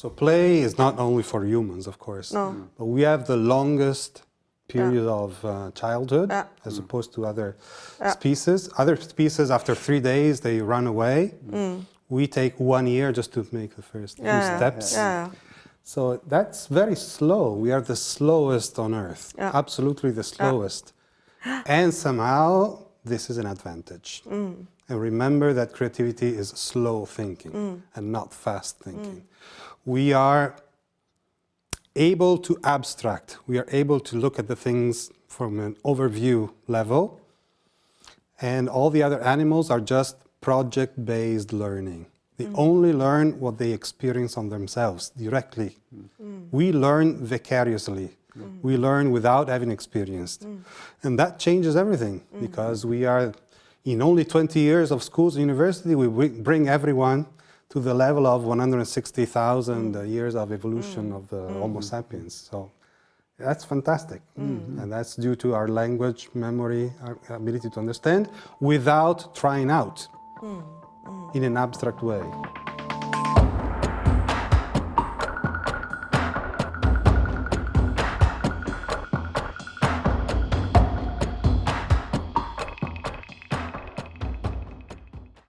So play is not only for humans, of course, No. but we have the longest period of uh, childhood Yeah. as opposed to other species. Other species, after three days, they run away. We take one year just to make the first few Mm. Yeah, steps. Yeah. So that's very slow. We are the slowest on Earth, Yeah. absolutely the slowest. And somehow this is an advantage. Mm. And remember that creativity is slow thinking mm. and not fast thinking. Mm. We are able to abstract, we are able to look at the things from an overview level. And all the other animals are just project based learning. They mm. only learn what they experience on themselves directly. We learn vicariously. Mm. We learn without having experienced. Mm. And that changes everything mm-hmm. because we are, in only 20 years of schools and university, we bring- everyone to the level of 160,000 uh, mm. years of evolution of the Homo sapiens. So that's fantastic. And that's due to our language, memory, our ability to understand without trying out in an abstract way.